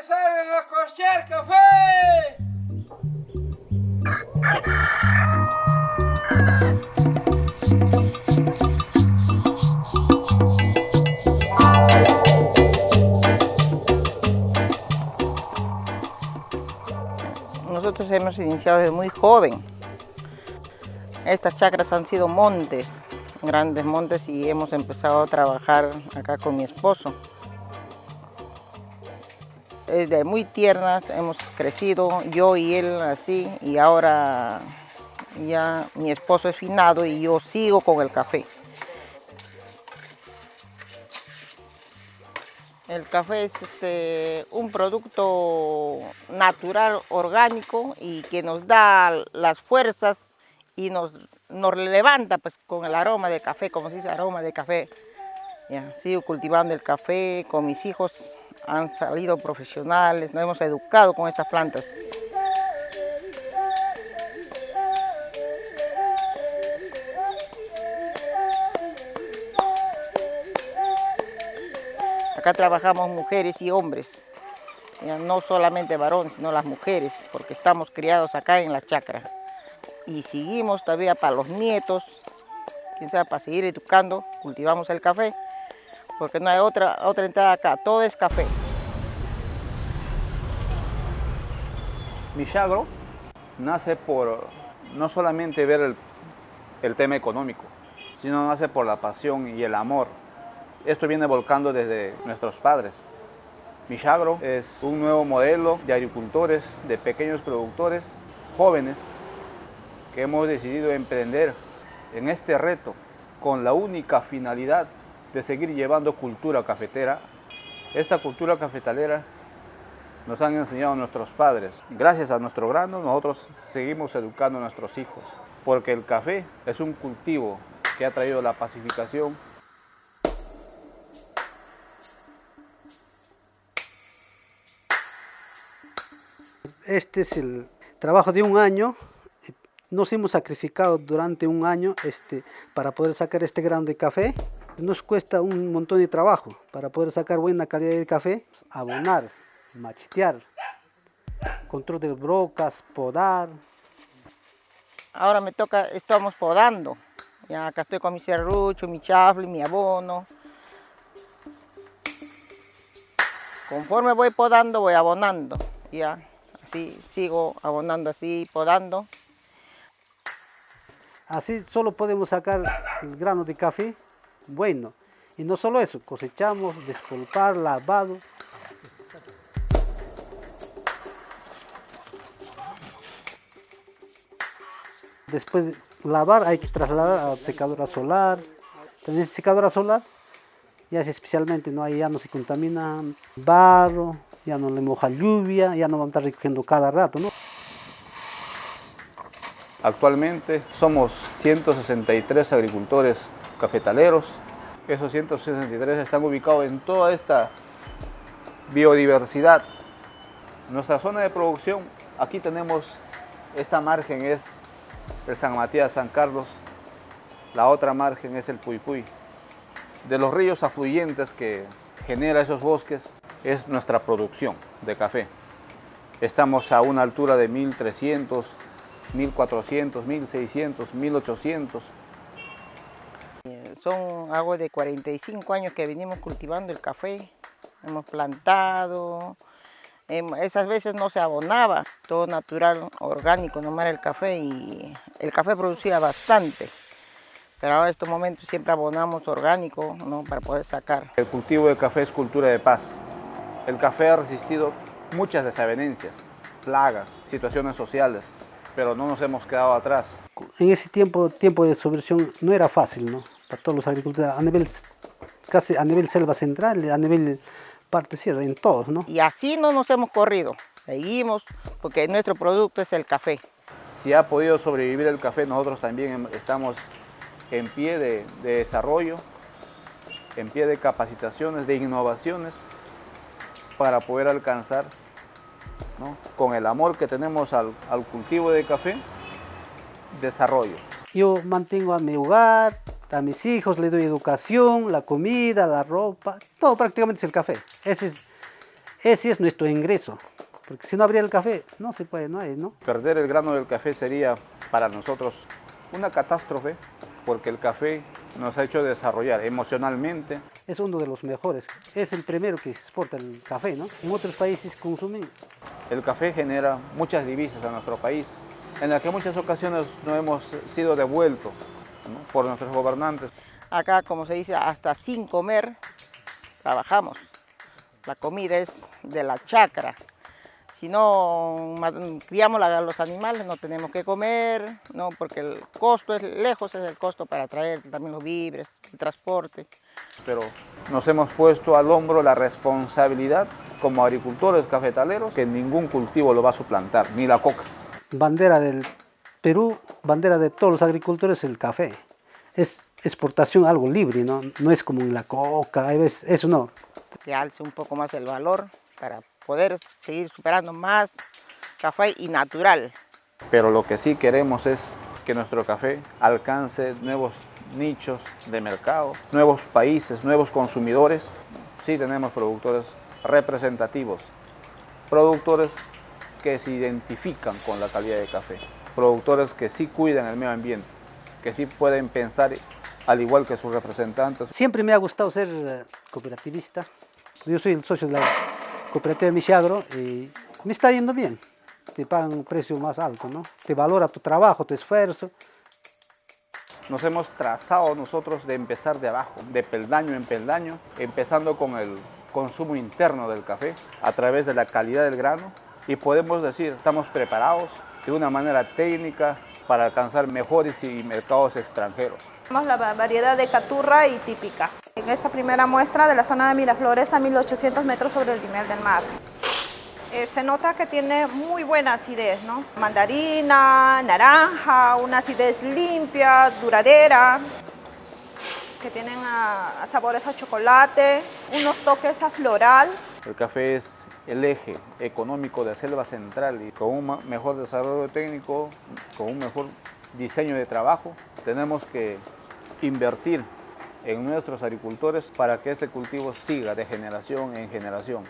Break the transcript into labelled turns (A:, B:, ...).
A: que salgan a costear café.
B: Nosotros hemos iniciado desde muy joven. Estas chacras han sido montes, grandes montes y hemos empezado a trabajar acá con mi esposo. Desde muy tiernas hemos crecido, yo y él así, y ahora ya mi esposo es finado y yo sigo con el café. El café es este, un producto natural, orgánico y que nos da las fuerzas y nos, nos levanta pues, con el aroma de café, como se dice, aroma de café. Sigo cultivando el café con mis hijos, han salido profesionales, nos hemos educado con estas plantas. Acá trabajamos mujeres y hombres, no solamente varones, sino las mujeres, porque estamos criados acá en la chacra. Y seguimos todavía para los nietos, quién sabe, para seguir educando, cultivamos el café, porque no hay otra, otra entrada acá, todo es café.
C: Michagro nace por no solamente ver el, el tema económico, sino nace por la pasión y el amor esto viene volcando desde nuestros padres. Michagro es un nuevo modelo de agricultores, de pequeños productores jóvenes que hemos decidido emprender en este reto con la única finalidad de seguir llevando cultura cafetera. Esta cultura cafetalera nos han enseñado nuestros padres. Gracias a nuestro grano nosotros seguimos educando a nuestros hijos, porque el café es un cultivo que ha traído la pacificación
D: Este es el trabajo de un año. Nos hemos sacrificado durante un año este, para poder sacar este grano de café. Nos cuesta un montón de trabajo para poder sacar buena calidad de café. Abonar, machetear, control de brocas, podar.
B: Ahora me toca, estamos podando. Ya acá estoy con mi serrucho, mi chafle, mi abono. Conforme voy podando, voy abonando. Ya así sigo abonando así, podando.
D: Así solo podemos sacar el grano de café bueno. Y no solo eso, cosechamos, despolpar, lavado. Después de lavar hay que trasladar a secadora solar. También secadora solar, ya es especialmente, ¿no? ahí ya no se contamina barro, ya no le moja lluvia, ya no vamos a estar recogiendo cada rato. ¿no?
C: Actualmente somos 163 agricultores cafetaleros. Esos 163 están ubicados en toda esta biodiversidad. Nuestra zona de producción, aquí tenemos, esta margen es el San Matías, San Carlos, la otra margen es el Puypuy. De los ríos afluyentes que genera esos bosques, es nuestra producción de café. Estamos a una altura de 1300, 1400, 1600, 1800.
B: Son algo de 45 años que venimos cultivando el café. Hemos plantado, esas veces no se abonaba, todo natural, orgánico, nomás era el café y el café producía bastante. Pero ahora en estos momentos siempre abonamos orgánico ¿no? para poder sacar.
C: El cultivo de café es cultura de paz. El café ha resistido muchas desavenencias, plagas, situaciones sociales, pero no nos hemos quedado atrás.
D: En ese tiempo, tiempo de subversión no era fácil, ¿no? Para todos los agricultores, a nivel, casi a nivel selva central, a nivel parte sierra, en todos, ¿no?
B: Y así no nos hemos corrido, seguimos, porque nuestro producto es el café.
C: Si ha podido sobrevivir el café, nosotros también estamos en pie de, de desarrollo, en pie de capacitaciones, de innovaciones, para poder alcanzar, ¿no? con el amor que tenemos al, al, cultivo de café, desarrollo.
D: Yo mantengo a mi hogar, a mis hijos, le doy educación, la comida, la ropa, todo prácticamente es el café. Ese es, Ese es nuestro ingreso, porque si no habría el café, no se puede, no hay, ¿no?
C: Perder el grano del café sería para nosotros una catástrofe porque el café nos ha hecho desarrollar emocionalmente.
D: Es uno de los mejores, es el primero que exporta el café, ¿no? En otros países consumen.
C: El café genera muchas divisas a nuestro país, en las que en muchas ocasiones no hemos sido devueltos ¿no? por nuestros gobernantes.
B: Acá, como se dice, hasta sin comer trabajamos. La comida es de la chacra. Si no criamos la- los animales, no tenemos que comer, ¿no? porque el costo es lejos, es el costo para traer también los víveres, el transporte.
C: Pero nos hemos puesto al hombro la responsabilidad como agricultores cafetaleros que ningún cultivo lo va a suplantar, ni la coca.
D: Bandera del Perú, bandera de todos los agricultores, el café. Es exportación algo libre, ¿no? No es como la coca, hay veces, eso no.
B: que alce un poco más el valor para poder seguir superando más café y natural.
C: Pero lo que sí queremos es que nuestro café alcance nuevos nichos de mercado, nuevos países, nuevos consumidores. Sí tenemos productores representativos, productores que se identifican con la calidad de café, productores que sí cuidan el medio ambiente, que sí pueden pensar al igual que sus representantes.
D: Siempre me ha gustado ser eh, cooperativista. Yo soy el socio de la cooperativa Michagro y me está yendo bien. Te pagan un precio más alto, ¿no? Te valora tu trabajo, tu esfuerzo.
C: Nos hemos trazado nosotros de empezar de abajo, de peldaño en peldaño, empezando con el consumo interno del café a través de la calidad del grano y podemos decir, estamos preparados de una manera técnica para alcanzar mejores y mercados extranjeros.
E: Tenemos la va- variedad de caturra y típica. En esta primera muestra de la zona de Miraflores a 1800 metros sobre el nivel del mar. Eh, se nota que tiene muy buena acidez, ¿no? Mandarina, naranja, una acidez limpia, duradera, que tienen a- a sabores a chocolate, unos toques a floral.
C: El café es el eje económico de Selva Central y con un mejor desarrollo técnico, con un mejor diseño de trabajo, tenemos que invertir en nuestros agricultores para que este cultivo siga de generación en generación.